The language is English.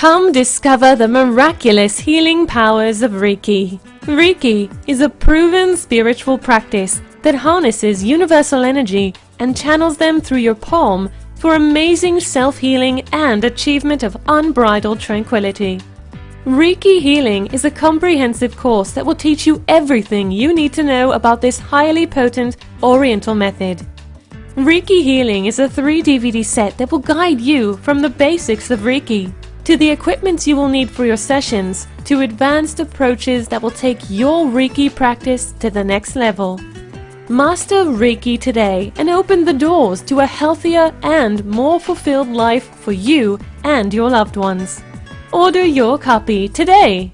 Come discover the miraculous healing powers of Reiki. Reiki is a proven spiritual practice that harnesses universal energy and channels them through your palm for amazing self-healing and achievement of unbridled tranquility. Reiki Healing is a comprehensive course that will teach you everything you need to know about this highly potent Oriental method. Reiki Healing is a 3 DVD set that will guide you from the basics of Reiki to the equipment you will need for your sessions to advanced approaches that will take your Reiki practice to the next level. Master Reiki today and open the doors to a healthier and more fulfilled life for you and your loved ones. Order your copy today.